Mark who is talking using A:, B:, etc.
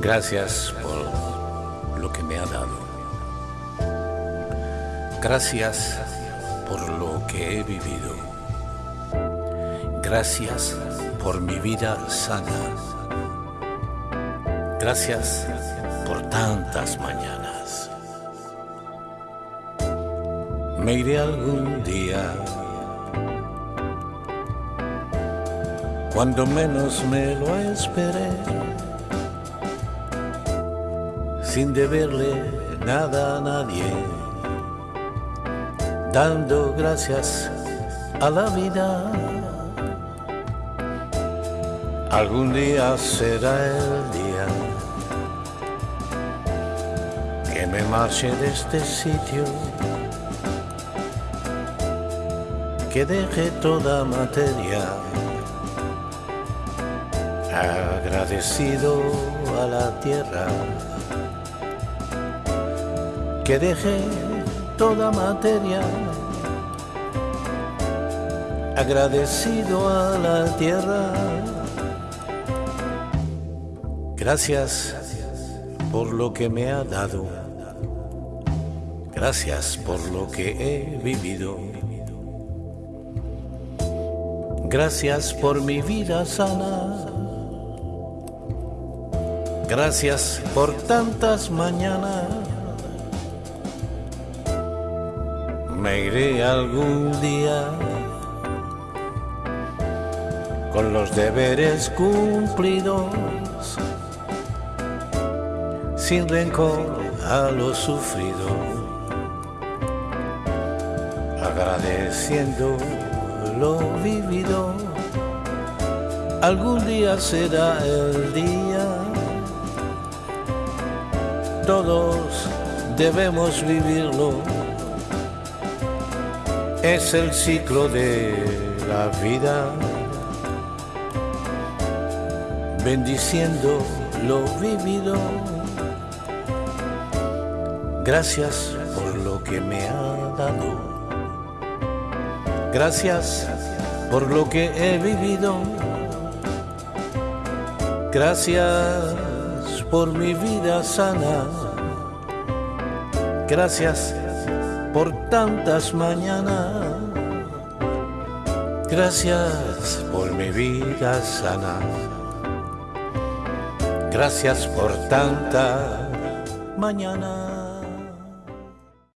A: Gracias por lo que me ha dado. Gracias por lo que he vivido. Gracias por mi vida sana. Gracias por tantas mañanas. Me iré algún día cuando menos me lo esperé, sin deberle nada a nadie, dando gracias a la vida. Algún día será el día que me marche de este sitio, que deje toda materia agradecido a la tierra, que deje toda materia, agradecido a la tierra. Gracias por lo que me ha dado, gracias por lo que he vivido. Gracias por mi vida sana. Gracias por tantas mañanas. Me iré algún día con los deberes cumplidos, sin rencor a lo sufrido, agradeciendo lo vivido. Algún día será el día todos debemos vivirlo. Es el ciclo de la vida, bendiciendo lo vivido. Gracias por lo que me ha dado. Gracias por lo que he vivido. Gracias por mi vida sana. Gracias por tantas mañanas. Gracias por mi vida sana. Gracias por tanta mañana.